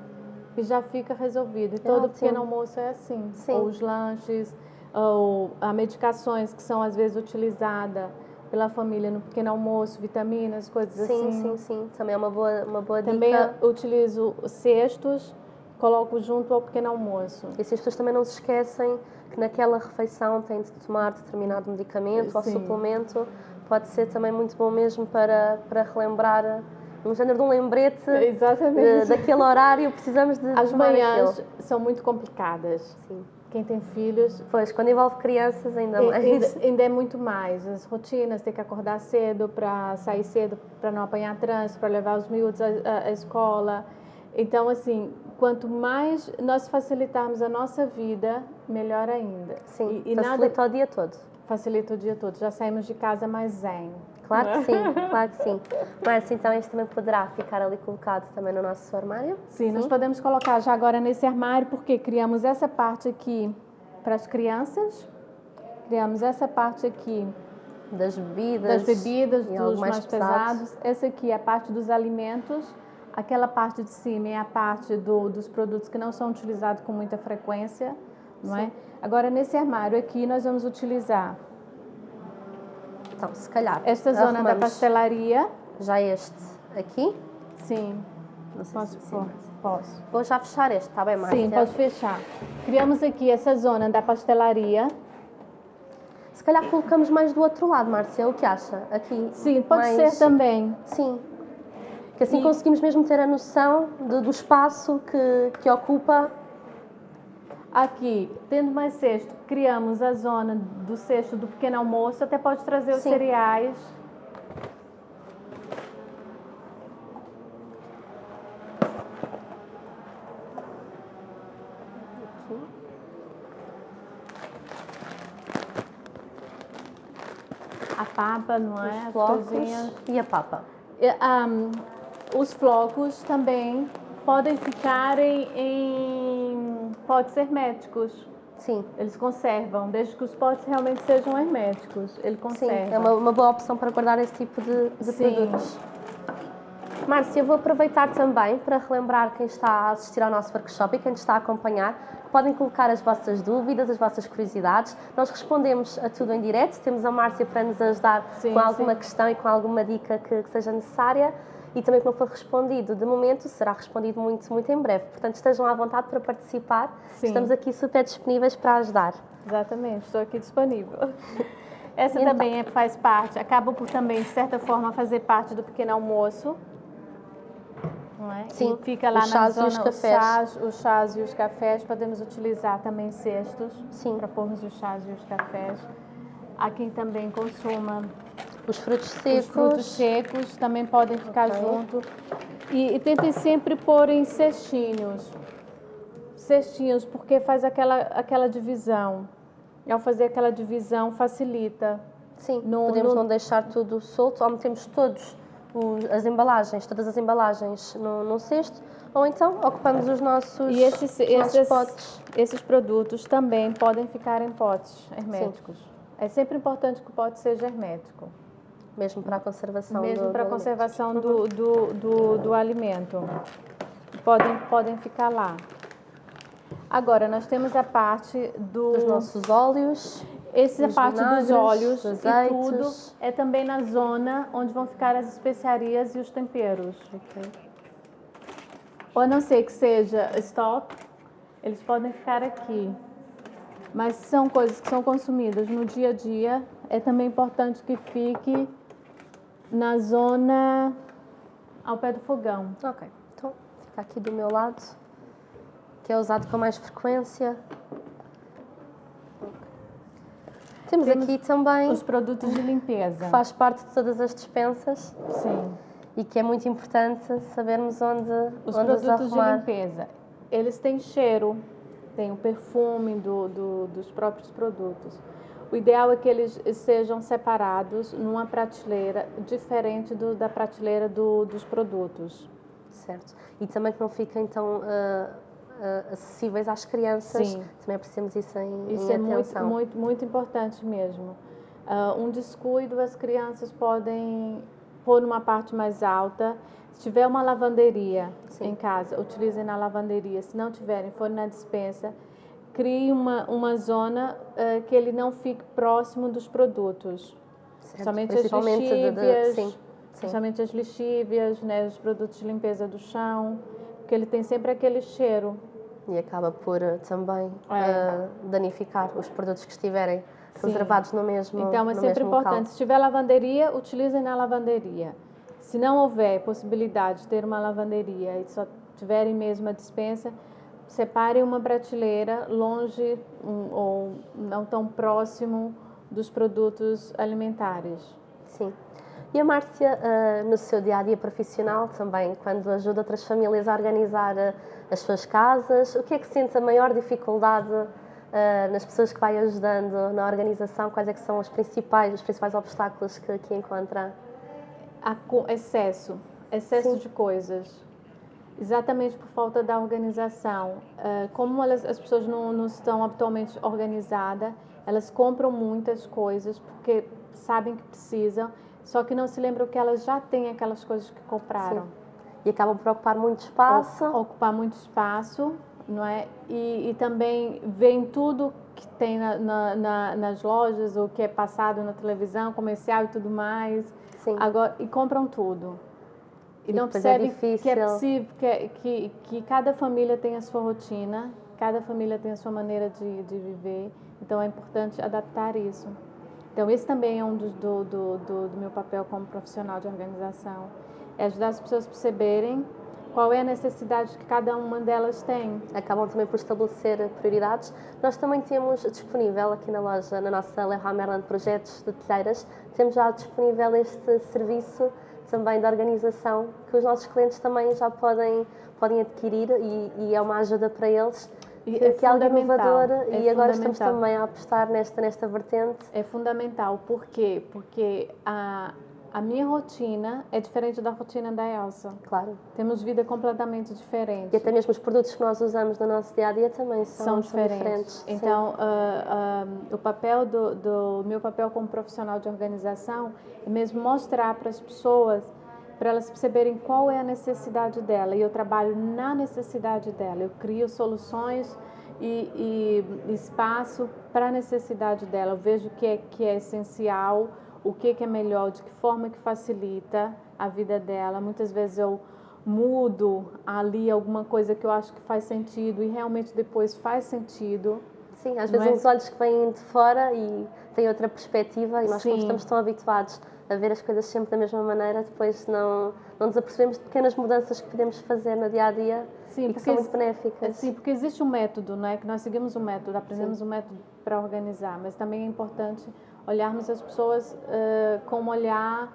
e já fica resolvido. E todo ótimo. pequeno almoço é assim. Sim. Ou os lanches, ou as medicações que são às vezes utilizadas pela família no pequeno almoço, vitaminas, coisas Sim, assim. sim, sim. Também é uma boa, uma boa Também dica. eu utilizo cestos, coloco junto ao pequeno almoço. E pessoas também não se esquecem que naquela refeição têm de tomar determinado medicamento ou Sim. suplemento, pode ser também muito bom mesmo para, para relembrar um género de um lembrete eh, Exatamente. daquele horário, precisamos de As manhãs aquilo. são muito complicadas. Sim. Quem tem filhos Pois, quando envolve crianças ainda mais. Ainda, ainda é muito mais. As rotinas, ter que acordar cedo para sair cedo, para não apanhar trânsito, para levar os miúdos à, à- escola. Então, assim, quanto mais nós facilitarmos a nossa vida, melhor ainda. Sim, e, e nada facilita o dia todo. Facilita o dia todo. Já saímos de casa mais zen. Claro que sim, claro que sim. Mas então este também poderá ficar ali colocado também no nosso armário. Sim, nós podemos colocar já agora nesse armário, porque criamos essa parte aqui para as crianças, criamos essa parte aqui Das bebidas. das bebidas, e dos mais, pesado. pesados. Essa aqui é a parte dos alimentos, Aquela parte de cima é a parte do, dos produtos que não são utilizados com muita frequência, não é? Agora, nesse armário aqui, nós vamos utilizar Então, se calhar. esta zona da pastelaria. Já este aqui. Sim, Não sei posso se pôr? Posso. Vou já fechar este, está bem, Márcia? Sim, pode fechar. Criamos aqui essa zona da pastelaria. Se calhar colocamos mais do outro lado, Márcia, o que acha? Aqui. Sim, pode mais... ser também. Sim. Que assim E- conseguimos mesmo ter a noção do, do espaço que, que ocupa. Aqui, tendo mais cesto, criamos a zona do cesto do pequeno almoço. Até pode trazer os Sim. cereais. A papa, não é? Os flocos e a papa. E, ahm, os flocos também podem ficar em, em potes herméticos. Sim, Eles conservam, desde que os potes realmente sejam herméticos. Ele sim. conserva. É uma, uma boa opção para guardar esse tipo de, de Sim. produtos. Márcia, eu vou aproveitar também para relembrar quem está a assistir ao nosso workshop e quem está a acompanhar. que Podem colocar as vossas dúvidas, as vossas curiosidades. Nós respondemos a tudo em direto. Temos a Márcia para nos ajudar Sim, com alguma sim. questão e com alguma dica que, que seja necessária. E também que não for respondido de momento, será respondido muito, muito em breve. Portanto, estejam à vontade para participar. Sim. Estamos aqui super disponíveis para ajudar. Exatamente, estou aqui disponível. Essa Então. também é- faz parte, acaba por também, de certa forma, fazer parte do pequeno almoço. Não é? Sim, E fica lá os na chás e zona, os os cafés. chás, os chás e os cafés. Podemos utilizar também cestos Sim. para pormos os chás e os cafés. Há quem também consuma Os frutos secos. Os frutos secos também podem ficar Ok. junto. E, e tentem sempre pôr em cestinhos. Cestinhos, porque faz aquela, aquela divisão. E ao fazer aquela divisão, facilita. Sim, No- podemos no- não deixar tudo solto, ou metemos todos os- as embalagens, todas as embalagens no, num cesto, ou então ocupamos os nossos, E esses, os nossos esses, potes. esses produtos também podem ficar em potes herméticos. É sempre importante que o pote seja hermético. Mesmo para a conservação mesmo do, para a conservação do, do, do, do alimento. Podem, podem ficar lá. Agora, nós temos a parte do. Dos nossos óleos. Essa dos parte dos óleos dos e tudo é também na zona onde vão ficar as especiarias e os temperos. Ok. Ou a não ser que seja estoque, eles podem ficar aqui. Mas são coisas que são consumidas no dia a dia, é também importante que fique na zona ao pé do fogão. Ok, então fica aqui do meu lado, que é usado com mais frequência. Temos, Temos aqui também, Os produtos de limpeza. que faz parte de todas as dispensas Sim. e que é muito importante sabermos onde Os onde os produtos de arrumar. limpeza, eles têm cheiro, tem o perfume do, do- dos próprios produtos. O ideal é que eles sejam separados numa prateleira diferente do- da prateleira do- dos produtos. Certo. E também que não fiquem tão ah, ah, acessíveis às crianças. Sim. Também apreciamos isso em, Isso em é muito, atenção. muito, muito importante mesmo. Ah, um descuido, as crianças podem pôr numa parte mais alta. Se tiver uma lavanderia Sim. em casa, utilizem na lavanderia. Se não tiverem, for na dispensa, crie uma, uma zona ah, que ele não fique próximo dos produtos. Certo. Somente as lixívias, sim, as lixívias, né, os produtos de limpeza do chão, porque ele tem sempre aquele cheiro. E acaba por ah, também É. ah, danificar os produtos que estiverem reservados no mesmo Então é sempre mesmo local. importante. Se tiver lavanderia, utilizem na lavanderia. Se não houver possibilidade de ter uma lavanderia e só tiverem mesmo a dispensa, separem uma prateleira longe um, ou não tão próximo dos produtos alimentares. Sim. E a Márcia, ah, no seu dia a dia profissional também, quando ajuda outras famílias a organizar ah, as suas casas, o que é que sente a maior dificuldade ah, nas pessoas que vai ajudando na organização? Quais é que são os principais, os principais obstáculos que, que encontra? Co- excesso, excesso Sim. de coisas. Exatamente por falta da organização. Ah, como elas- as pessoas não, não estão habitualmente organizadas, elas compram muitas coisas porque sabem que precisam, só que não se lembram que elas já têm aquelas coisas que compraram. E acabam por ocupar muito espaço. Ocupar muito espaço, não é? E, e também veem tudo que tem na, na, na, nas lojas, o que é passado na televisão, comercial e tudo mais. Sim. Agora, e compram tudo. E, E não é percebem que é possível, que, é- que, que cada família tem a sua rotina, cada família tem a sua maneira de, de viver. Então é importante adaptar isso. Então esse também é um dos, do, do, do, do meu papel como profissional de organização. É ajudar as pessoas a perceberem qual é a necessidade que cada uma delas tem. acabam também por estabelecer prioridades. Nós também temos disponível aqui na loja, na nossa Leroy Merlin Projetos de Telheiras, temos já disponível este serviço também de organização que os nossos clientes também já podem, podem adquirir e, e é uma ajuda para eles. Que, é que é algo inovador é e agora estamos também a apostar nesta, nesta vertente. É fundamental. Por quê? Porque a, a minha rotina é diferente da rotina da Elsa. Claro. Temos vida completamente diferente. E até mesmo os produtos que nós usamos no nosso dia a dia também são, são diferentes. Sim. Então, ah, ah, o papel do, do meu papel como profissional de organização é mesmo mostrar para as pessoas, para elas perceberem qual é a necessidade dela. E eu trabalho na necessidade dela. Eu crio soluções e, e espaço para a necessidade dela. Eu vejo o que é que é essencial, o que que é melhor, de que forma que facilita a vida dela. Muitas vezes eu mudo ali alguma coisa que eu acho que faz sentido e realmente depois faz sentido. Sim, às Não vezes é? uns olhos que vêm de fora e têm outra perspectiva e nós como Sim. estamos tão habituados a ver as coisas sempre da mesma maneira, depois não, não nos apercebemos de pequenas mudanças que podemos fazer no dia a dia Sim, e que são muito benéficas. Sim, porque existe um método, não é? Que nós seguimos um método, aprendemos um método para organizar, mas também é importante olharmos as pessoas eh, com um olhar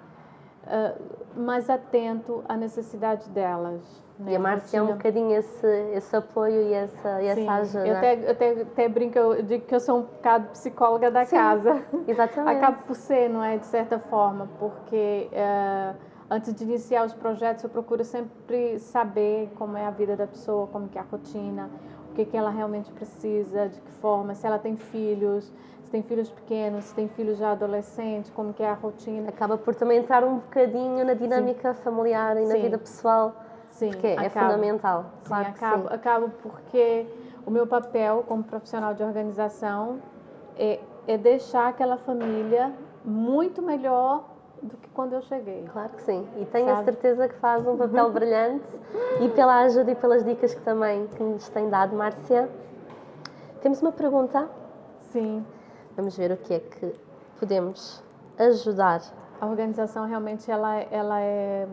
eh, mais atento à necessidade delas. né? E a Márcia é um bocadinho esse, esse apoio e essa, Sim, essa ajuda. Eu até, eu até, até brinco, eu digo que eu sou um bocado psicóloga da Sim. casa. Exatamente. Acabo por ser, não é? De certa forma, porque eh, antes de iniciar os projetos eu procuro sempre saber como é a vida da pessoa, como que é a rotina, o que, que ela realmente precisa, de que forma, se ela tem filhos, tem filhos pequenos, se tem filhos já adolescentes, como que é a rotina. Acaba por também entrar um bocadinho na dinâmica familiar e na Sim. vida pessoal, Sim, porque é fundamental. Sim, Claro acabo, sim. acabo porque o meu papel como profissional de organização é, é deixar aquela família muito melhor do que quando eu cheguei. Claro que sim. E tenho a Sabe? certeza que faz um papel brilhante e pela ajuda e pelas dicas que também que nos tem dado, Márcia. Temos uma pergunta. Sim, Vamos ver o que é que podemos ajudar. a organização realmente ela, ela é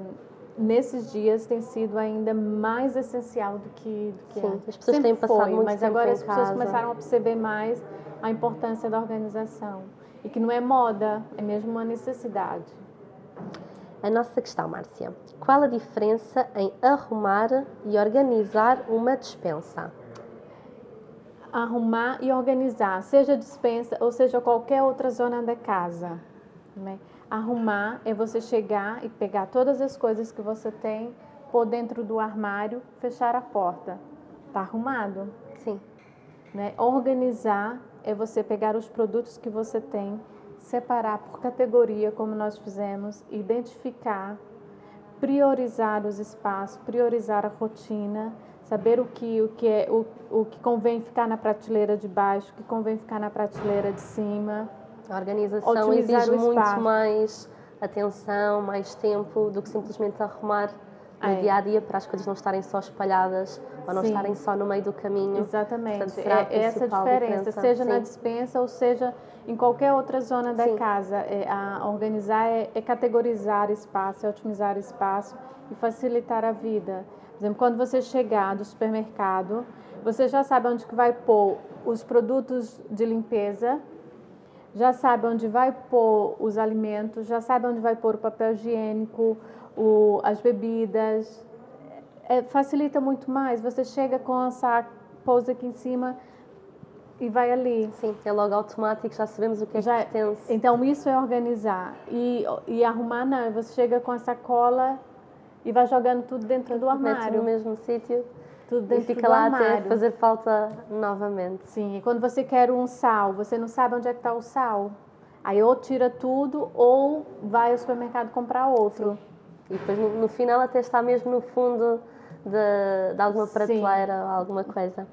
nesses dias tem sido ainda mais essencial do que, do que Sim, as pessoas Sempre têm passado foi, muito mas tempo agora em as pessoas casa. começaram a perceber mais a importância da organização e que não é moda, é mesmo uma necessidade. A nossa questão, Márcia. Qual a diferença em arrumar e organizar uma despensa? Arrumar e organizar, seja dispensa ou seja qualquer outra zona da casa. né? Arrumar é você chegar e pegar todas as coisas que você tem, pôr dentro do armário, fechar a porta. Tá arrumado. Sim, Né? Organizar é você pegar os produtos que você tem, separar por categoria, como nós fizemos, identificar, priorizar os espaços, priorizar a rotina, saber o que, o que, é, o, o que convém ficar na prateleira de baixo, o que convém ficar na prateleira de cima. a organização Otimizar exige o muito espaço. mais atenção, mais tempo do que simplesmente arrumar no É. dia a dia para as coisas não estarem só espalhadas ou não Sim. estarem só no meio do caminho. Exatamente. Portanto, É essa diferença, diferença. seja na Sim. dispensa ou seja em qualquer outra zona da Sim. casa. É, a organizar é, é categorizar espaço, é otimizar espaço e facilitar a vida. Por exemplo, quando você chegar do supermercado, você já sabe onde que vai pôr os produtos de limpeza, já sabe onde vai pôr os alimentos, já sabe onde vai pôr o papel higiênico, o, as bebidas. É, facilita muito mais. Você chega com a saco, pousa aqui em cima e vai ali. Sim, é logo automático, já sabemos o que é Já- que pertence. Então isso é organizar. E, e arrumar não, você chega com a sacola e vai jogando tudo dentro do Mete no armário. mesmo sítio Tudo e dentro fica do lá armário. até fazer falta novamente. Sim, e quando você quer um sal, você não sabe onde é que está o sal. Aí ou tira tudo ou vai ao supermercado comprar outro. E depois no, no final até está mesmo no fundo de, de alguma Sim. prateleira ou alguma coisa.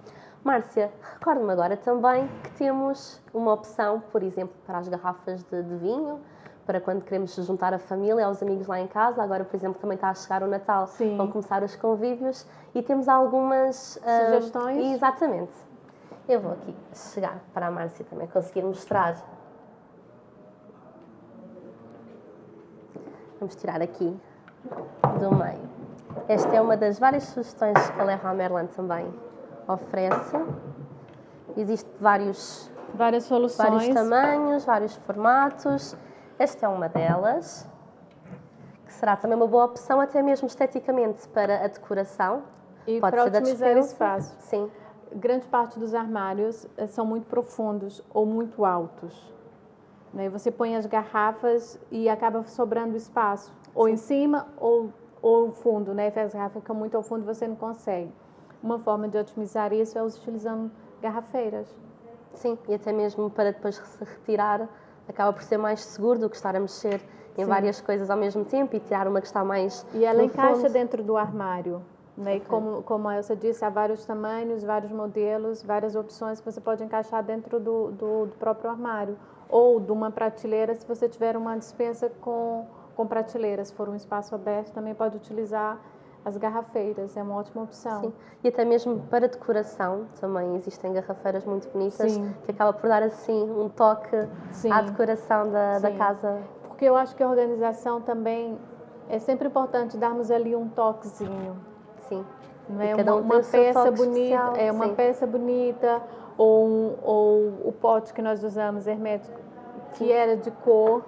Márcia, recordo-me agora também que temos uma opção, por exemplo, para as garrafas de, de vinho, para quando queremos juntar a família, aos amigos lá em casa. Agora, por exemplo, também está a chegar o Natal, Sim. vão começar os convívios e temos algumas ah, Sugestões? exatamente. Eu vou aqui chegar para a Márcia também conseguir mostrar. Vamos tirar aqui do meio. Esta é uma das várias sugestões que a Leroy Merlin também oferece. Existem vários, Várias soluções. vários tamanhos, vários formatos. Esta é uma delas, que será também uma boa opção, até mesmo esteticamente, para a decoração. E Pode para ser otimizar despensa. espaço. Sim, grande parte dos armários eh, são muito profundos ou muito altos. Né? E Você põe as garrafas e acaba sobrando espaço, ou em cima ou ou fundo, né? As garrafas ficam muito ao fundo, você não consegue. Uma forma de otimizar isso é utilizando garrafeiras. sim. E até mesmo para depois se retirar, acaba por ser mais seguro do que estar a mexer em Sim. várias coisas ao mesmo tempo e tirar uma que está mais E ela encaixa fundo. dentro do armário. Né? E como, como a Elsa disse, há vários tamanhos, vários modelos, várias opções que você pode encaixar dentro do, do, do próprio armário. Ou de uma prateleira, se você tiver uma dispensa com, com prateleiras, se for um espaço aberto, também pode utilizar as garrafeiras, é uma ótima opção. Sim. E até mesmo para decoração também existem garrafeiras muito bonitas Sim. que acaba por dar assim um toque Sim. à decoração da, da casa. Porque eu acho que a organização também é sempre importante darmos ali um toquezinho. Sim. Não é cada uma, um uma peça bonita, especial, é uma peça bonita ou, um- ou o pote que nós usamos hermético que era de cor.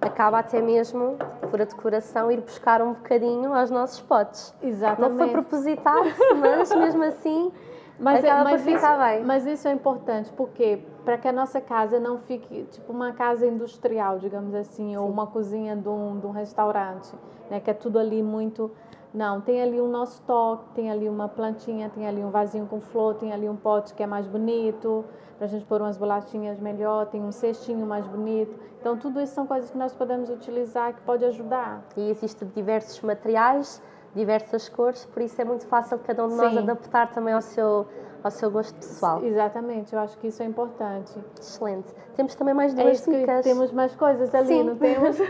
Acaba até mesmo por a decoração ir buscar um bocadinho aos nossos potes. Exatamente. Não foi propositado, mas mesmo assim Mas, é- acaba mas por ficar isso, bem. mas isso é importante, porque para que a nossa casa não fique tipo uma casa industrial, digamos assim, ou uma cozinha de um, de um restaurante, né? Que é tudo ali muito. Não, tem ali o nosso toque, tem ali uma plantinha, tem ali um vasinho com flor, tem ali um pote que é mais bonito, para a gente pôr umas bolachinhas melhor, tem um cestinho mais bonito. Então, tudo isso são coisas que nós podemos utilizar que pode ajudar. E existem diversos materiais, diversas cores, por isso é muito fácil cada um de nós Sim. adaptar também ao seu, ao seu gosto pessoal. Exatamente, eu acho que isso é importante. Excelente. Temos também mais É duas que dicas. temos mais coisas ali, Sim. não temos?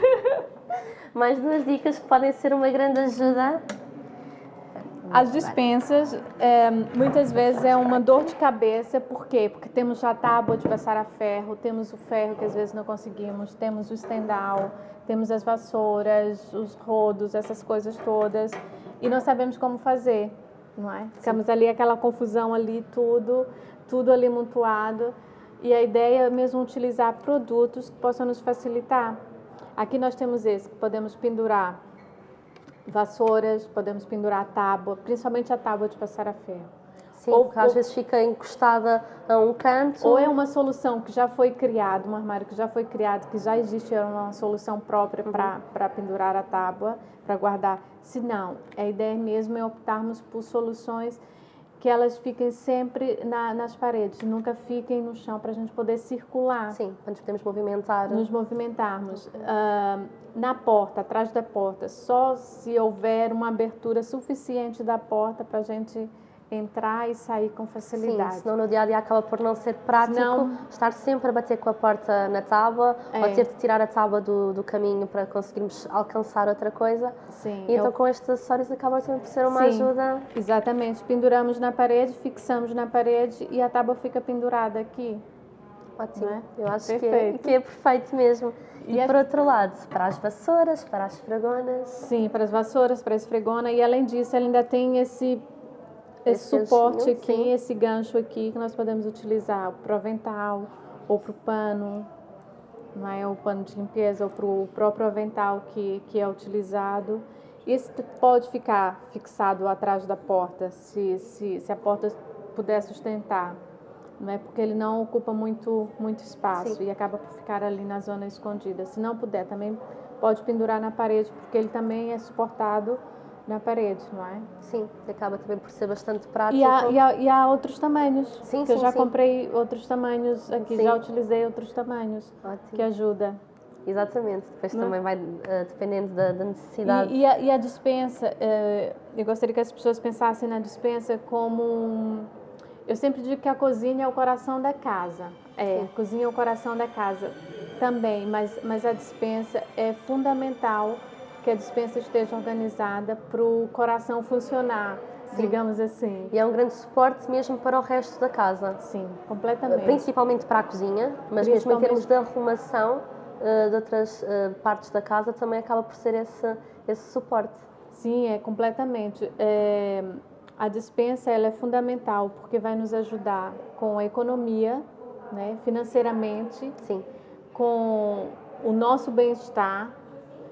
Mais duas dicas que podem ser uma grande ajuda. As dispensas, é, muitas vezes é uma dor de cabeça, por quê? Porque temos já a tábua de passar a ferro, temos o ferro que às vezes não conseguimos, temos o estendal, temos as vassouras, os rodos, essas coisas todas, e não sabemos como fazer, não é? Ficamos ali, aquela confusão ali, tudo, tudo ali montuado, e a ideia é mesmo utilizar produtos que possam nos facilitar. Aqui nós temos esse, que podemos pendurar vassouras, podemos pendurar a tábua, principalmente a tábua de passar a ferro. Sim, Ou- às ou- vezes fica encostada a um canto. Ou é uma solução que já foi criada, um armário que já foi criado, que já existe é uma solução própria para pendurar a tábua, para guardar. Se não, a ideia mesmo é optarmos por soluções que elas fiquem sempre na- nas paredes, nunca fiquem no chão, para a gente poder circular. Sim, para nos podemos movimentar. nos movimentarmos. Ah, na porta, atrás da porta, só se houver uma abertura suficiente da porta para a gente entrar e sair com Sim, facilidade. senão no dia a dia acaba por não ser prático Senão- estar sempre a bater com a porta na tábua ou É. ter de tirar a tábua do, do caminho para conseguirmos alcançar outra coisa. Sim, E então eu- com estes acessórios acaba sempre por ser uma Sim. ajuda. exatamente. Penduramos na parede, fixamos na parede e a tábua fica pendurada aqui. Ótimo. É? Eu acho que é, Perfeito. que é perfeito mesmo. E, E é- por outro lado, para as vassouras, para as fragonas. Sim, para as vassouras, para a esfregona. E além disso, ela ainda tem esse, esse, Esse suporte aqui, esse gancho aqui que nós podemos utilizar para o avental ou para o pano, não é? o pano de limpeza ou para o próprio avental que, que é utilizado. T- pode ficar fixado atrás da porta, se, se, se a porta puder sustentar. Não é porque ele não ocupa muito, muito espaço Sim. e acaba por ficar ali na zona escondida. Se não puder, também pode pendurar na parede, porque ele também é suportado na parede, não é? Sim, acaba também por ser bastante prático. E há, e há, e há outros tamanhos. Sim, que eu sim, já sim. comprei outros tamanhos aqui, Sim. já utilizei outros tamanhos Ótimo. que ajuda. exatamente. Depois Não. também vai uh, dependendo da, da necessidade. E, e, a, e a dispensa, uh, eu gostaria que as pessoas pensassem na dispensa como um, Eu sempre digo que a cozinha é o coração da casa. É, a cozinha é o coração da casa também, mas, mas a dispensa é fundamental que a dispensa esteja organizada para o coração funcionar Sim. digamos assim. E é um grande suporte mesmo para o resto da casa. Sim, completamente. Principalmente para a cozinha, mas mesmo em termos de arrumação uh, de outras uh, partes da casa também acaba por ser esse, esse suporte. Sim, é completamente. É, a dispensa ela é fundamental porque vai nos ajudar com a economia, né, financeiramente, Sim. com o nosso bem-estar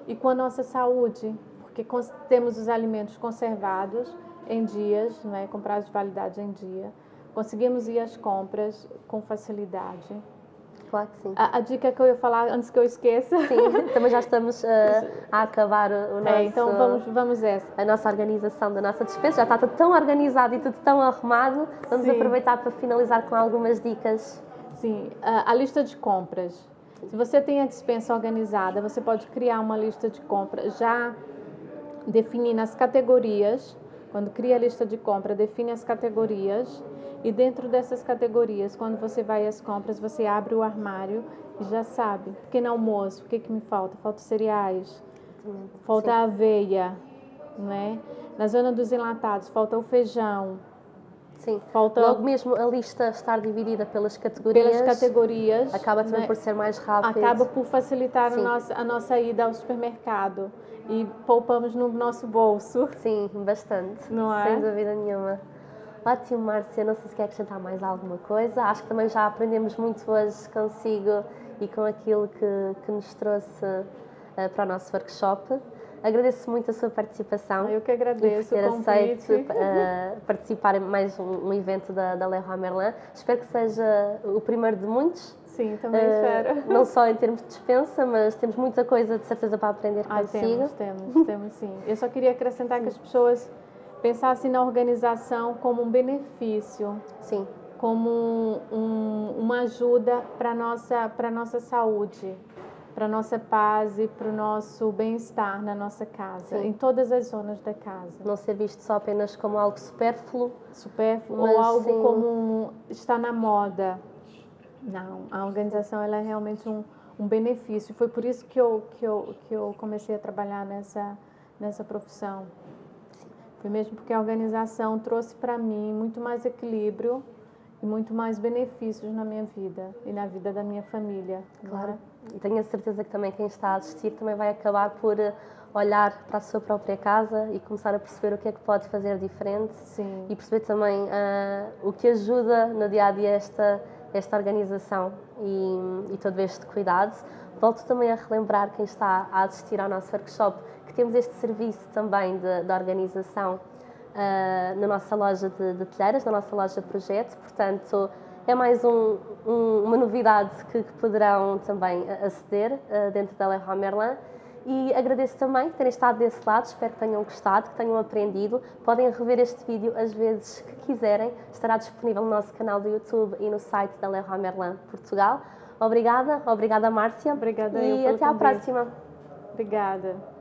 e com a nossa saúde, porque temos os alimentos conservados em dias, não é? com prazo de validade em dia. Conseguimos ir às compras com facilidade. Claro que sim. A, a, dica que eu ia falar antes que eu esqueça. Sim, também já estamos uh, a acabar o nosso. É, então vamos, vamos essa. A nossa organização da nossa despesa. Já está tudo tão organizado e tudo tão arrumado. Vamos sim. aproveitar para finalizar com algumas dicas. Sim, a, a lista de compras. Se você tem a dispensa organizada, você pode criar uma lista de compras já definindo as categorias quando cria a lista de compra, define as categorias e dentro dessas categorias, quando você vai às compras, você abre o armário e já sabe. Pequeno almoço, o que, que me falta? Falta cereais, falta Sim. aveia, né? Na zona dos enlatados, falta o feijão. Sim, falta logo mesmo a lista estar dividida pelas categorias. Pelas categorias. Acaba também né? por ser mais rápido. Acaba por facilitar a nossa, a nossa ida ao supermercado e poupamos no nosso bolso. Sim, bastante. Não é? Sem dúvida nenhuma. Ótimo, Márcia. Não sei se quer acrescentar mais alguma coisa. Acho que também já aprendemos muito hoje consigo e com aquilo que, que nos trouxe uh, para o nosso workshop. Agradeço muito a sua participação. Eu que agradeço e por ter aceito uh, participar em mais um, um evento da, da Leroy Merlin. Espero que seja o primeiro de muitos Sim, também uh, espero. Não só em termos de dispensa, mas temos muita coisa de certeza para aprender ah, consigo. Temos, temos, temos sim. Eu só queria acrescentar sim. que as pessoas pensassem na organização como um benefício. Sim. Como um, um, uma ajuda para a nossa, nossa saúde, para nossa paz e para o nosso bem-estar na nossa casa, sim. em todas as zonas da casa. Não ser visto só apenas como algo supérfluo. Supérfluo ou algo sim. como está na moda não, a organização ela é realmente um, um benefício. Foi por isso que eu, que, eu, que eu comecei a trabalhar nessa, nessa profissão. Foi mesmo porque a organização trouxe para mim muito mais equilíbrio e muito mais benefícios na minha vida e na vida da minha família. Claro. É? E tenho a certeza que também quem está a assistir também vai acabar por eh, olhar para a sua própria casa e começar a perceber o que é que pode fazer diferente Sim. e perceber também uh, o que ajuda no dia a dia esta esta organização e, e todo este cuidado. Volto também a relembrar quem está a assistir ao nosso workshop que temos este serviço também de, de organização uh, na nossa loja de, de telheiras, na nossa loja Projeto, portanto é mais um, um, uma novidade que, que, poderão também aceder uh, dentro da Leroy Merlin e agradeço também terem estado desse lado, espero que tenham gostado, que tenham aprendido. Podem rever este vídeo às vezes que quiserem, estará disponível no nosso canal do YouTube e no site da Leroy Merlin Portugal. Obrigada, obrigada Márcia. Obrigada e até à próxima. Obrigada.